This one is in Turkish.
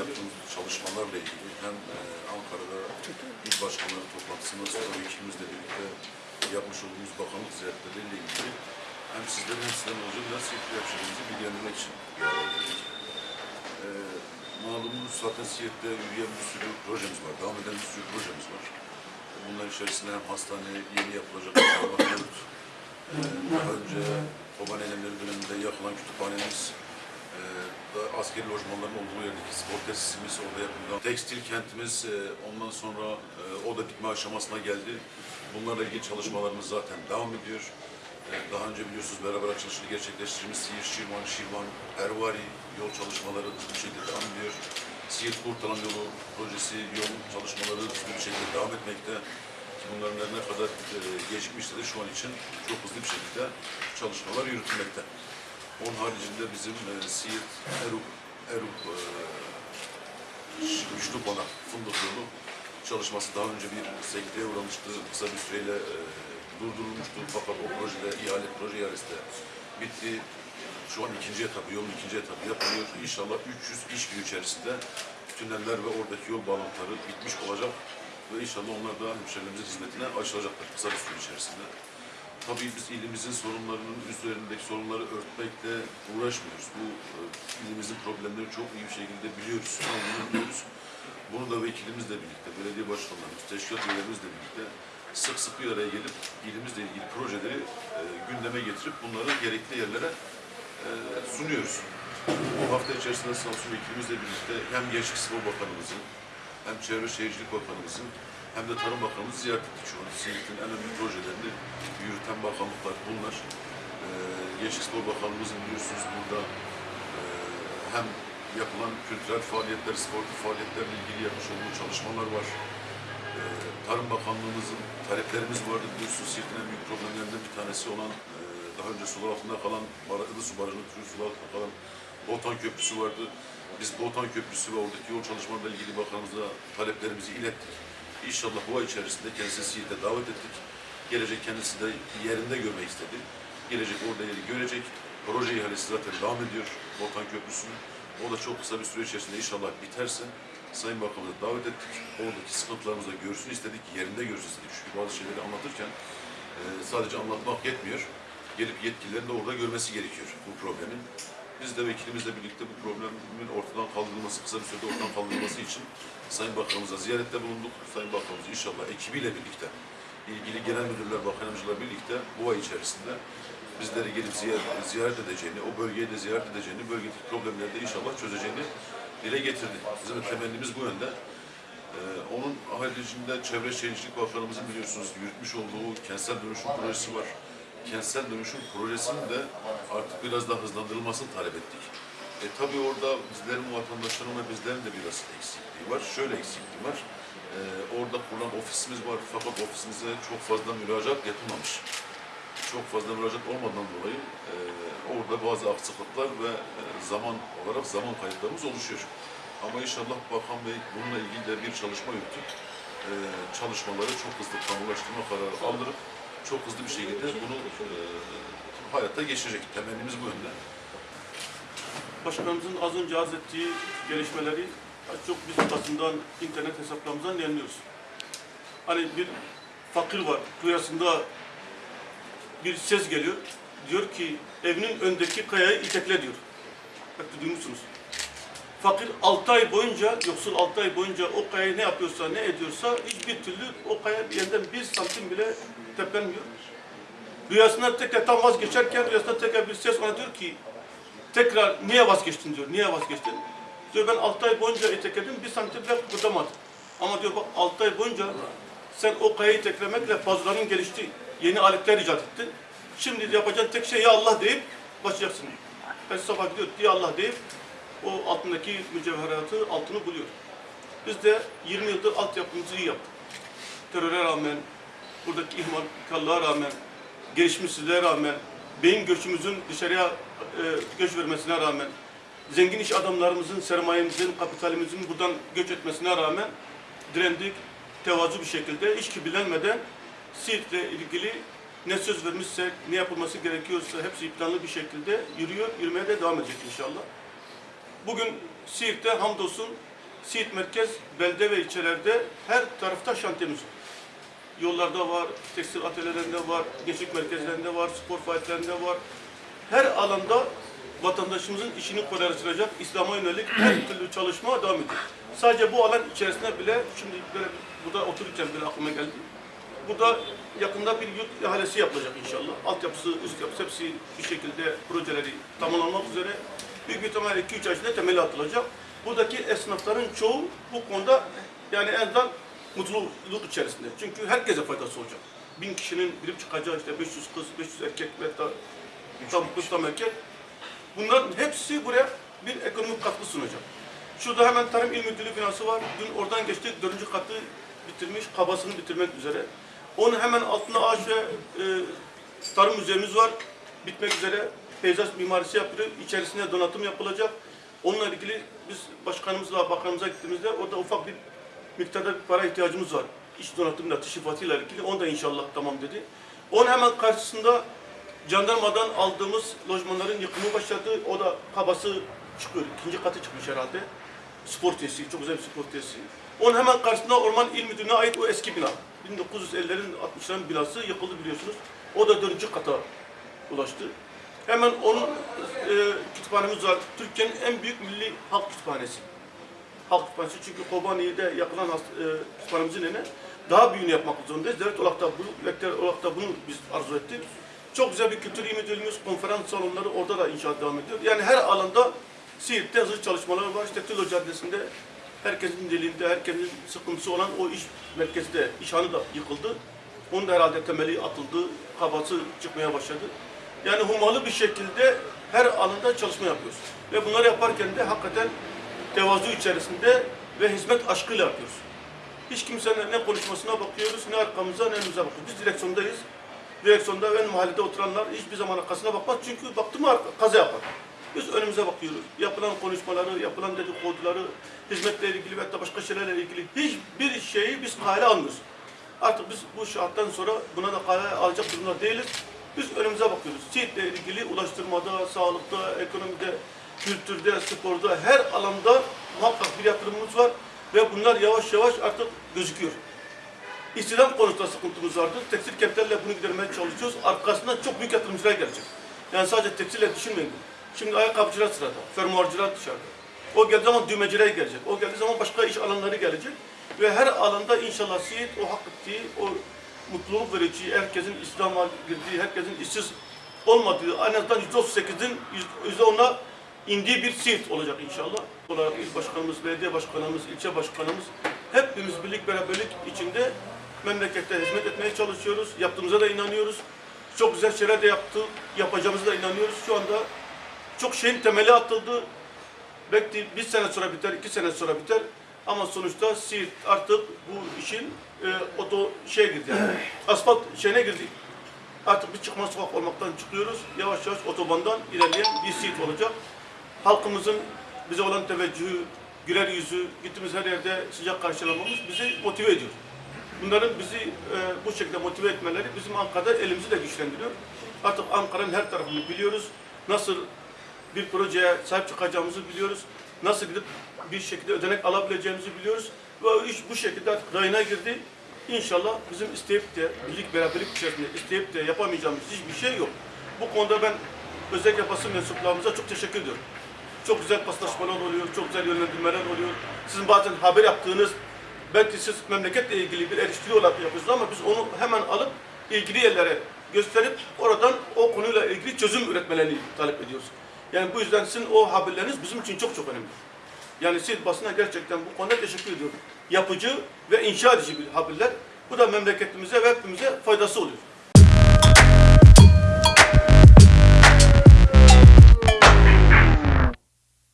Yaptığımız çalışmalarla ilgili hem e, Ankara'da il başkanları toplantısında sonra vekilimizle birlikte yapmış olduğumuz bakanlık ziyaretleriyle ilgili hem sizlerin hem sizlerin biraz Siirt'te yapacağımızı bilgilendirmek için bir geldik. E, malumunuz zaten Siirt'te yürüyen bir sürü projemiz var, devam eden bir sürü projemiz var. Bunlar içerisinde hem hastane, yeni yapılacak yurt, e, daha önce Koban Eylemleri döneminde yapılan kütüphanemiz, e, da askeri lojmanların olduğu yerdeki spor tesisimiz orada yapıldı. Tekstil kentimiz e, ondan sonra e, o da bitme aşamasına geldi. Bunlarla ilgili çalışmalarımız zaten devam ediyor. E, daha önce biliyorsunuz beraber açılışını gerçekleştirdiğimiz Siirt, Şirvan, Şirvan, Ervari yol çalışmaları bir şekilde devam ediyor. Siirt Kurtalan yolu projesi yol çalışmaları bir şekilde devam etmekte. Bunların ne kadar e, gecikmişse de şu an için çok hızlı bir şekilde çalışmalar yürütülmekte. Onun haricinde bizim e, Siirt, Eruk, Eruk e, Güçlü Bana Fındık Yolu çalışması daha önce bir sekteye uğramıştı. Kısa bir süreyle e, durdurulmuştu fakat o projede ihale, proje ihalesi bitti. Şu an ikinci etabı, yolun ikinci etabı yapılıyor. İnşallah 300 iş günü içerisinde tüneller ve oradaki yol bağlantıları bitmiş olacak. Ve inşallah onlar da hemşehrilerimizin hizmetine açılacaklar kısa bir süre içerisinde. Tabii biz ilimizin sorunlarının üzerindeki sorunları örtmekle uğraşmıyoruz. Bu e, ilimizin problemleri çok iyi bir şekilde biliyoruz, anlıyoruz. Bunu da vekilimizle birlikte, belediye başkanlarımız, teşkilat üyelerimizle birlikte sık sık bir araya gelip ilimizle ilgili projeleri e, gündeme getirip bunları gerekli yerlere e, sunuyoruz. Bu hafta içerisinde sağ olsun vekilimizle birlikte hem Gençlik Spor Bakanımızın, hem Çevre Şehircilik Bakanımızın, hem de Tarım Bakanımızı ziyaret ettik şu an. Siirt'in en önemli projelerini yürüten bakanlıklar bunlar. Ee, Gençlik Spor Bakanlığımızın biliyorsunuz burada e, hem yapılan kültürel faaliyetler, sportif faaliyetlerle ilgili yapmış olduğu çalışmalar var. Ee, Tarım Bakanlığımızın taleplerimiz vardı biliyorsunuz Siirt'in en büyük problemlerinden bir tanesi olan e, daha önce sular altında kalan Barakılı Su Barajı'nın türü sular altında kalan Botan Köprüsü vardı. Biz Botan Köprüsü ve oradaki yol çalışmalarıyla ilgili bakanımıza taleplerimizi ilettik. İnşallah bu ay içerisinde kendisini Siirt'e davet ettik. Gelecek kendisi de yerinde görmek istedi. Gelecek orada yeri görecek. Proje ihalesi zaten devam ediyor Botan Köprüsü'nün. O da çok kısa bir süre içerisinde inşallah biterse Sayın Bakanımıza davet ettik. Oradaki sıkıntılarımızı da görsün istedik, yerinde görsün istedik. Çünkü bazı şeyleri anlatırken e, sadece anlatmak yetmiyor. Gelip yetkililerin de orada görmesi gerekiyor bu problemin. Biz de vekilimizle birlikte bu problemin ortadan kaldırılması, kısa bir sürede ortadan kaldırılması için Sayın Bakanımıza ziyarette bulunduk. Sayın Bakanımız inşallah ekibiyle birlikte, ilgili genel müdürler, bakanımızla birlikte bu ay içerisinde bizleri gelip ziyaret, ziyaret edeceğini, o bölgeyi de ziyaret edeceğini, bölgedeki problemleri de inşallah çözeceğini dile getirdi. Bizim temennimiz bu yönde. Ee, onun haricinde Çevre Şehircilik Bakanımızın biliyorsunuz yürütmüş olduğu kentsel dönüşüm projesi var. Kentsel dönüşüm projesinin de artık biraz daha hızlandırılmasını talep ettik. E tabii orada bizlerin, vatandaşların ve bizlerin de biraz eksikliği var. Şöyle eksikliği var. E, orada kurulan ofisimiz var fakat ofisimize çok fazla müracaat yapılmamış. Çok fazla müracaat olmadan dolayı e, orada bazı aksaklıklar ve e, zaman olarak zaman kayıplarımız oluşuyor. Ama inşallah Bakan Bey bununla ilgili de bir çalışma yürütüp e, çalışmaları çok hızlı kamulaştırma kararı aldırıp çok hızlı bir şekilde bunu e, hayata geçirecek. Temennimiz bu yönde. Başkanımızın az önce arz ettiği gelişmeleri az çok biz basından, internet hesaplarımızdan yayınlıyoruz. Hani bir fakir var, rüyasında bir ses geliyor. Diyor ki evinin öndeki kayayı itekle diyor. Bak duymuşsunuz. Fakir 6 ay boyunca, yoksul 6 ay boyunca o kayayı ne yapıyorsa, ne ediyorsa hiçbir türlü o kaya yerden bir santim bile teplenmiyor. Rüyasında tekrar tam vazgeçerken rüyasında tekrar bir ses ona diyor ki tekrar niye vazgeçtin diyor. Niye vazgeçtin? Diyor ben 6 ay boyunca itekledim bir santim bile kıpırdamadım. Ama diyor bak 6 ay boyunca sen o kayayı iteklemekle fazlaların gelişti. Yeni aletler icat ettin. Şimdi yapacağın tek şey ya Allah deyip başlayacaksın. Ben sabah gidiyor diye Allah deyip o altındaki mücevheratı altını buluyor. Biz de 20 yıldır altyapımızı iyi yaptık. Teröre rağmen, buradaki ihmalkarlığa rağmen, gelişmişsizliğe rağmen, beyin göçümüzün dışarıya e, göç vermesine rağmen, zengin iş adamlarımızın, sermayemizin, kapitalimizin buradan göç etmesine rağmen direndik, tevazu bir şekilde, hiç kibilenmeden Siirt'le ilgili ne söz vermişsek, ne yapılması gerekiyorsa hepsi planlı bir şekilde yürüyor, yürümeye de devam edecek inşallah. Bugün Siirt'te hamdolsun Siirt merkez, belde ve ilçelerde her tarafta şantiyemiz var. Yollarda var, tekstil atölyelerinde var, gençlik merkezlerinde var, spor faaliyetlerinde var. Her alanda vatandaşımızın işini kolaylaştıracak İslam'a yönelik her türlü çalışma devam ediyor. Sadece bu alan içerisinde bile, şimdi böyle burada otururken bile aklıma geldi. Burada yakında bir yurt ihalesi yapılacak inşallah. Altyapısı, üst yapısı hepsi bir şekilde projeleri tamamlanmak üzere. Büyük ihtimalle 2-3 ay içinde temeli atılacak. Buradaki esnafların çoğu bu konuda yani en azından mutluluk içerisinde. Çünkü herkese faydası olacak. Bin kişinin girip çıkacağı işte 500 kız, 500 erkek ve da tam kız tam erkek. Bunların hepsi buraya bir ekonomik katkı sunacak. Şurada hemen Tarım İl Müdürlüğü binası var. Dün oradan geçtik. Dördüncü katı bitirmiş. Kabasını bitirmek üzere. Onun hemen altında ağaç ve e, tarım müzemiz var. Bitmek üzere. Peyzaj mimarisi yapılıyor. İçerisinde donatım yapılacak. Onunla ilgili biz başkanımızla, bakanımıza gittiğimizde orada ufak bir miktarda bir para ihtiyacımız var. İç donatımla, teşrifatıyla ilgili. Onu da inşallah tamam dedi. Onun hemen karşısında jandarmadan aldığımız lojmanların yıkımı başladı. O da kabası çıkıyor. İkinci katı çıkmış herhalde. Spor tesisi, çok güzel bir spor tesisi. Onun hemen karşısında Orman İl Müdürlüğü'ne ait o eski bina. 1950'lerin 60'ların binası yıkıldı biliyorsunuz. O da dördüncü kata ulaştı. Hemen onun e, kütüphanemiz var. Türkiye'nin en büyük milli halk kütüphanesi. Halk kütüphanesi çünkü Kobani'de yapılan e, kütüphanemizin yerine daha büyüğünü yapmak zorundayız. Devlet olarak da bu, olarak da bunu biz arzu ettik. Çok güzel bir kültür müdürlüğümüz, konferans salonları orada da inşaat devam ediyor. Yani her alanda Siirt'te hızlı çalışmalar var. İşte Tülo Caddesi'nde herkesin dilinde, herkesin sıkıntısı olan o iş merkezi de, işhanı da yıkıldı. Onun da herhalde temeli atıldı, kabası çıkmaya başladı. Yani humalı bir şekilde her alanda çalışma yapıyoruz. Ve bunları yaparken de hakikaten tevazu içerisinde ve hizmet aşkıyla yapıyoruz. Hiç kimsenin ne konuşmasına bakıyoruz, ne arkamıza ne önümüze bakıyoruz. Biz direksiyondayız. Direksiyonda ön mahallede oturanlar hiçbir zaman arkasına bakmaz. Çünkü baktı mı kaza yapar. Biz önümüze bakıyoruz. Yapılan konuşmaları, yapılan dedikoduları, hizmetle ilgili ve hatta başka şeylerle ilgili hiçbir şeyi biz kale almıyoruz. Artık biz bu şarttan sonra buna da kale alacak durumda değiliz. Biz önümüze bakıyoruz. Siirt'le ilgili ulaştırmada, sağlıkta, ekonomide, kültürde, sporda her alanda muhakkak bir yatırımımız var ve bunlar yavaş yavaş artık gözüküyor. İstihdam konusunda sıkıntımız vardı. Tekstil kentlerle bunu gidermeye çalışıyoruz. Arkasından çok büyük yatırımcılar gelecek. Yani sadece tekstille düşünmeyin. Şimdi ayakkabıcılar sırada, fermuarcılar dışarıda. O geldiği zaman düğmeciler gelecek. O geldiği zaman başka iş alanları gelecek. Ve her alanda inşallah Siirt o hak ettiği, o mutluluk verici, herkesin İslam'a girdiği, herkesin işsiz olmadığı, en azından %38'in %10'a indiği bir Siirt olacak inşallah. Olarak il başkanımız, belediye başkanımız, ilçe başkanımız hepimiz birlik beraberlik içinde memlekette hizmet etmeye çalışıyoruz. Yaptığımıza da inanıyoruz. Çok güzel şeyler de yaptık, yapacağımıza da inanıyoruz. Şu anda çok şeyin temeli atıldı. Belki bir sene sonra biter, iki sene sonra biter. Ama sonuçta Siirt artık bu işin e, oto şeye girdi yani. Asfalt şeyine girdi. Artık bir çıkmaz sokak olmaktan çıkıyoruz. Yavaş yavaş otobandan ilerleyen bir Siirt olacak. Halkımızın bize olan teveccühü, güler yüzü, gittiğimiz her yerde sıcak karşılamamız bizi motive ediyor. Bunların bizi e, bu şekilde motive etmeleri bizim Ankara'da elimizi de güçlendiriyor. Artık Ankara'nın her tarafını biliyoruz. Nasıl bir projeye sahip çıkacağımızı biliyoruz. Nasıl gidip bir şekilde ödenek alabileceğimizi biliyoruz. Ve iş bu şekilde artık rayına girdi. İnşallah bizim isteyip de birlik beraberlik içerisinde isteyip de yapamayacağımız hiçbir şey yok. Bu konuda ben özellikle basın mensuplarımıza çok teşekkür ediyorum. Çok güzel paslaşmalar oluyor, çok güzel yönlendirmeler oluyor. Sizin bazen haber yaptığınız, belki siz memleketle ilgili bir eleştiri olarak yapıyorsunuz ama biz onu hemen alıp ilgili yerlere gösterip oradan o konuyla ilgili çözüm üretmelerini talep ediyoruz. Yani bu yüzden sizin o haberleriniz bizim için çok çok önemli. Yani siz basına gerçekten bu konuda teşekkür ediyorum. Yapıcı ve inşa edici haberler. Bu da memleketimize ve hepimize faydası oluyor.